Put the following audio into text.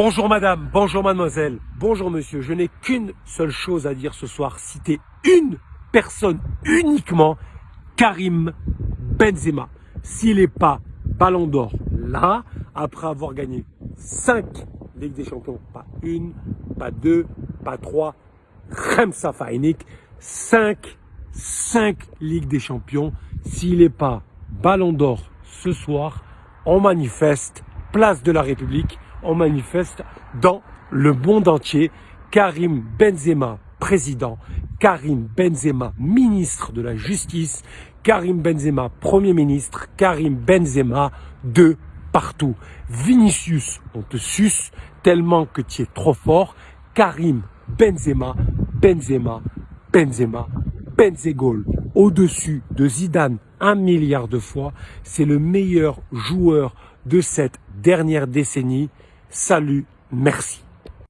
Bonjour madame, bonjour mademoiselle, bonjour monsieur. Je n'ai qu'une seule chose à dire ce soir. Citer une personne uniquement, Karim Benzema. S'il n'est pas ballon d'or là, après avoir gagné 5 Ligues des Champions, pas une, pas deux, pas trois, Remsa Fainik, 5, 5 Ligues des Champions. S'il n'est pas ballon d'or ce soir, on manifeste, place de la République, on manifeste dans le monde entier. Karim Benzema, président, Karim Benzema, ministre de la Justice, Karim Benzema, Premier ministre, Karim Benzema, de partout. Vinicius, on te suce tellement que tu es trop fort. Karim Benzema, Benzema, Benzema, Benzegol, au-dessus de Zidane un milliard de fois. C'est le meilleur joueur de cette dernière décennie. Salut, merci.